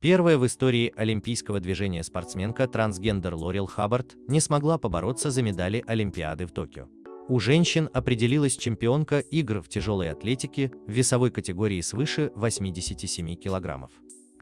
Первая в истории олимпийского движения спортсменка трансгендер Лорел Хаббард не смогла побороться за медали Олимпиады в Токио. У женщин определилась чемпионка игр в тяжелой атлетике в весовой категории свыше 87 килограммов.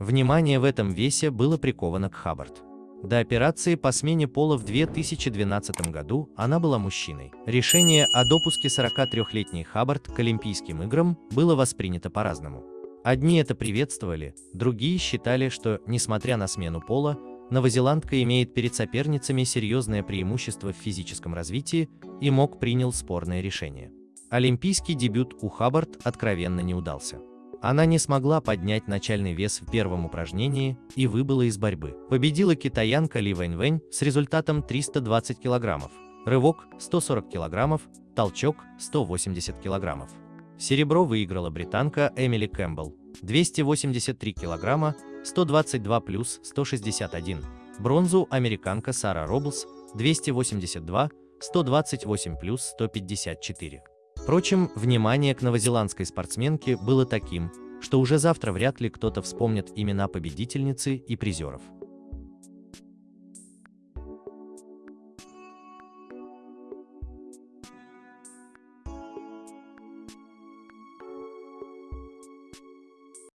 Внимание в этом весе было приковано к Хаббард. До операции по смене пола в 2012 году она была мужчиной. Решение о допуске 43-летней Хаббард к Олимпийским играм было воспринято по-разному. Одни это приветствовали, другие считали, что, несмотря на смену пола, новозеландка имеет перед соперницами серьезное преимущество в физическом развитии и мог принял спорное решение. Олимпийский дебют у Хаббард откровенно не удался. Она не смогла поднять начальный вес в первом упражнении и выбыла из борьбы. Победила китаянка Ли Вэнь с результатом 320 килограммов, рывок 140 килограммов, толчок 180 килограммов. Серебро выиграла британка Эмили Кэмпбелл 283 килограмма, 122 плюс 161. Бронзу американка Сара Роблс 282, 128 плюс 154. Впрочем, внимание к новозеландской спортсменке было таким, что уже завтра вряд ли кто-то вспомнит имена победительницы и призеров.